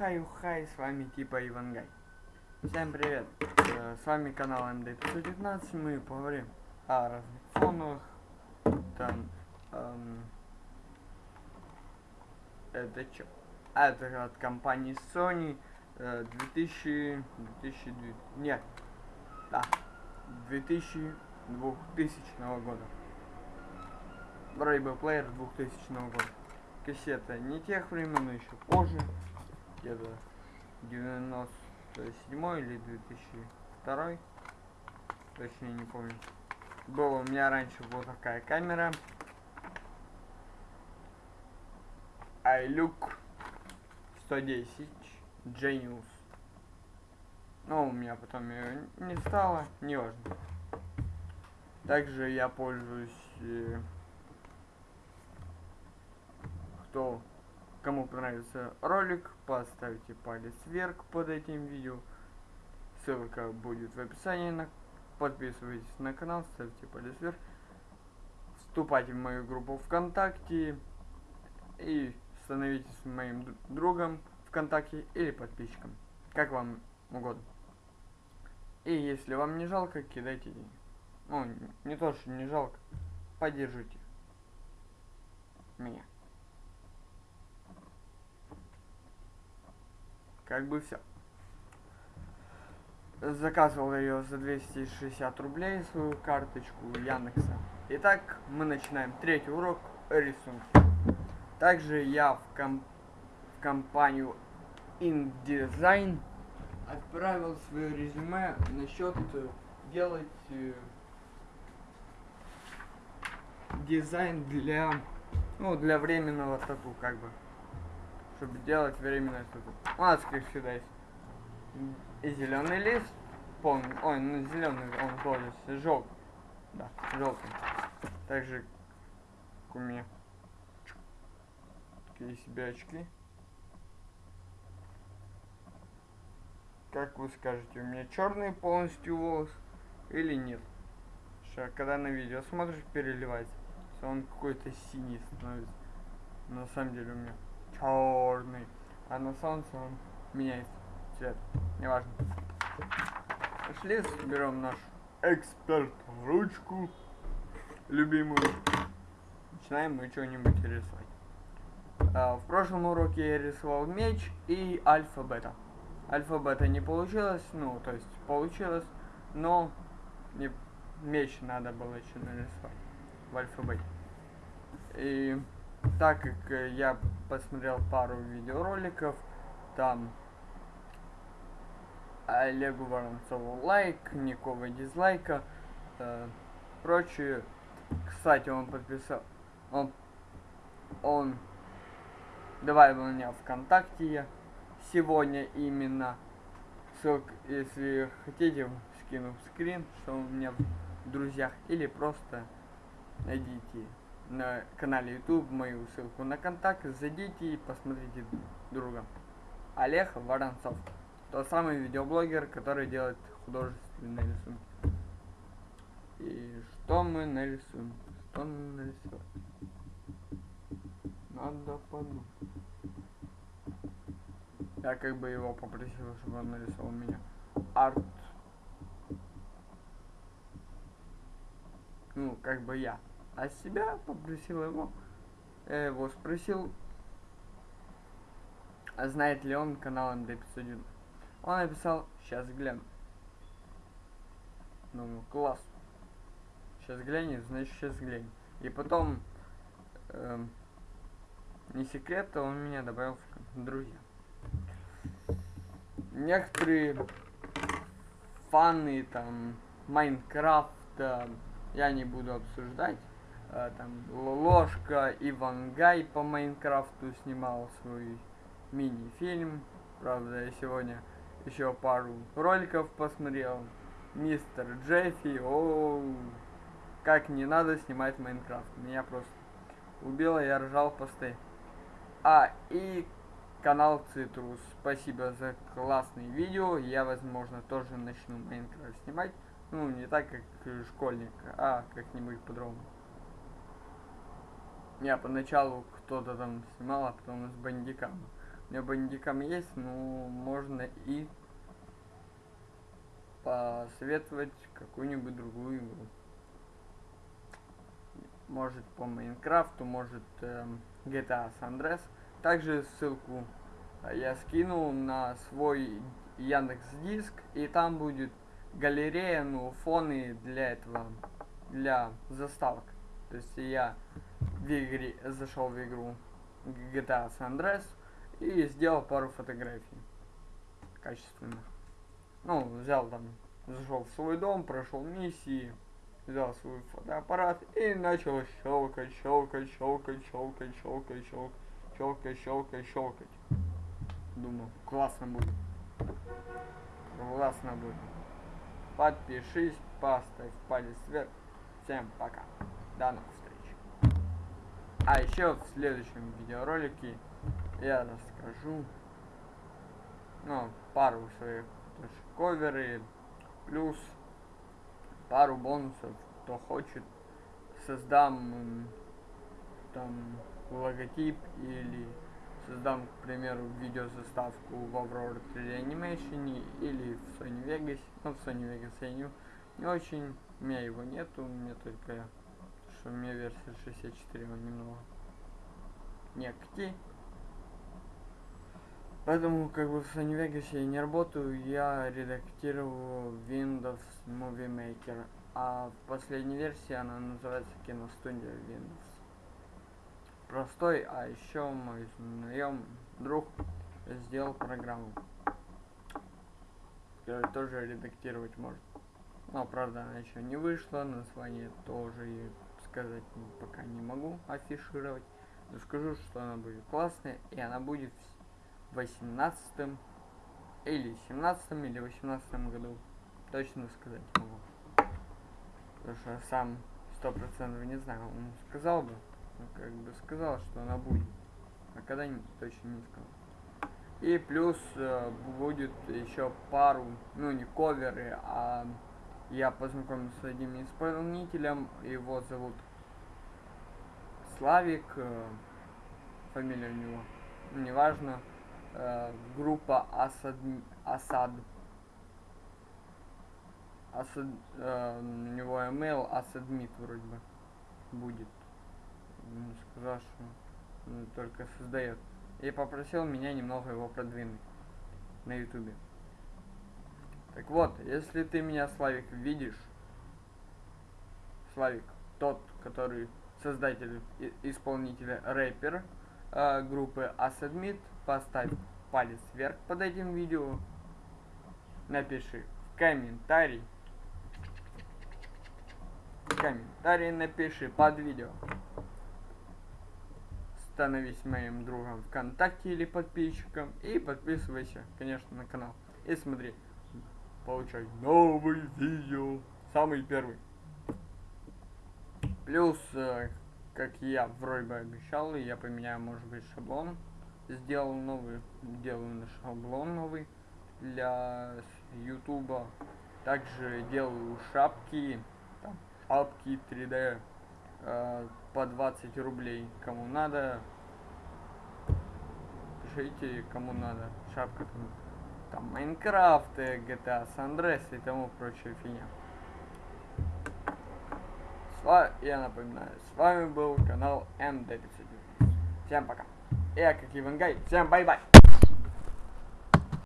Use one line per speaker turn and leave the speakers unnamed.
Хай-хай, с вами типа Ивангай. Всем привет, э, с вами канал МД519, мы поговорим о разных фоновых, там, эм, это чё? А, это от компании Sony э, 2000, 2000, нет, да, 2000, 2000 года. Бы плеер 2000 года кассета не тех времен, но еще позже, где-то 97 или 2002, точнее не помню. Была у меня раньше вот такая камера. iLook 110 Genius. Но у меня потом ее не стало, не важно. Также я пользуюсь э, кто кому понравился ролик, поставьте палец вверх под этим видео. Ссылка будет в описании. На... Подписывайтесь на канал, ставьте палец вверх. Вступайте в мою группу ВКонтакте и становитесь моим другом ВКонтакте или подписчиком. Как вам угодно. И если вам не жалко, кидайте деньги. Ну, не то, что не жалко. Поддержите меня. Как бы все. Заказывал ее за 260 рублей, свою карточку Яндекса. Итак, мы начинаем третий урок рисунка. Также я в, ком в компанию InDesign отправил свое резюме насчет делать э, дизайн для ну для временного тату как бы чтобы делать временное что-то. У нас, как всегда, есть и зеленый лист, полный, ой, ну зеленый он тоже желтый, да, желтый. Также меня такие себе очки. Как вы скажете, у меня черный полностью волос или нет? Что, когда на видео смотришь, переливается, он какой-то синий становится. На самом деле у меня черный. А на солнце он меняет цвет. Неважно. Пошли, берем нашу эксперт ручку любимую. Начинаем мы что-нибудь рисовать. А, в прошлом уроке я рисовал меч и альфа-бета. Альфа-бета не получилось, ну, то есть получилось, но не, меч надо было еще нарисовать в альфа-бете. И так как э, я посмотрел пару видеороликов, там Олегу Воронцову лайк, никого дизлайка, э, прочее. Кстати, он подписал, он, он добавил меня ВКонтакте сегодня именно. Ссылка, если хотите, скину скрин, что у меня в друзьях, или просто найдите на канале YouTube мою ссылку на контакт, зайдите и посмотрите друга. Олег Воронцов. Тот самый видеоблогер, который делает художественные рисунки. И что мы нарисуем? Что мы нарисуем? Надо подумать. Я как бы его попросил, чтобы он нарисовал меня. Арт. Ну, как бы я а себя попросил его, я его спросил, а знает ли он канал МД501. Он написал, сейчас гляну. Ну, класс. Сейчас глянет, значит сейчас глянет. И потом, э, не секрет, он меня добавил в друзья. Некоторые фаны там Майнкрафта я не буду обсуждать. Э, там Ложка Ивангай по Майнкрафту снимал свой мини-фильм. Правда, я сегодня еще пару роликов посмотрел. Мистер Джеффи, о, как не надо снимать Minecraft. Меня просто убило, я ржал посты. А, и канал Цитрус. Спасибо за классные видео. Я, возможно, тоже начну Minecraft снимать. Ну, не так, как школьник, а как-нибудь по-другому. Я поначалу кто-то там снимал, а потом с бандикам. У меня бандикам есть, но можно и посоветовать какую-нибудь другую игру. Может по Майнкрафту, может эм, GTA San Andreas. Также ссылку э, я скинул на свой Яндекс Диск, и там будет галерея, ну, фоны для этого, для заставок. То есть я в игре, зашел в игру GTA San Andreas и сделал пару фотографий качественных. Ну, взял там, зашел в свой дом, прошел миссии, взял свой фотоаппарат и начал щелкать, щелкать, щелкать, щелкать, щелкать, щелкать, щелкать, щелкать, щелкать. Думаю, классно будет. Классно будет. Подпишись, поставь палец вверх. Всем пока. До новых. А еще в следующем видеоролике я расскажу ну, пару своих тоже коверы, плюс пару бонусов, кто хочет, создам там логотип или создам, к примеру, видеозаставку в Aurora 3D Animation или в Sony Vegas. Ну, в Sony Vegas я не, не очень, у меня его нету, у меня только, что у меня версия 64, он немного не актив. Поэтому, как бы в Sony Vegas я не работаю, я редактирую Windows Movie Maker. А в последней версии она называется Киностудия Windows простой, а еще мой наем друг сделал программу, которая тоже редактировать может. Но, правда, она еще не вышла, название тоже сказать пока не могу афишировать. Но скажу, что она будет классная, и она будет в 18 или 17 или 18 году. Точно сказать могу. Потому что сам сто процентов не знаю, он сказал бы, ну, как бы сказал, что она будет. А когда точно не сказал. И плюс э, будет еще пару, ну не коверы, а я познакомился с одним исполнителем, его зовут Славик, э, фамилия у него, ну, неважно, э, группа Асад, Асад, Асад, э, у него email Асадмит вроде бы будет сказал, что только создает. И попросил меня немного его продвинуть на ютубе. Так вот, если ты меня, Славик, видишь, Славик, тот, который создатель, исполнитель, рэпер э, группы Assadmit, поставь палец вверх под этим видео, напиши комментарий, комментарий напиши под видео становись моим другом ВКонтакте или подписчиком и подписывайся, конечно, на канал. И смотри, получай новый видео, самый первый. Плюс, э, как я вроде бы обещал, я поменяю, может быть, шаблон. Сделал новый, делаю шаблон новый для ютуба. Также делаю шапки, там, шапки 3D э, по 20 рублей. Кому надо, пишите, кому надо. Шапка там, там Minecraft, GTA San Andreas и тому прочая фигня. С я напоминаю, с вами был канал МД590. Всем пока. Я как Ивангай, всем bye-bye.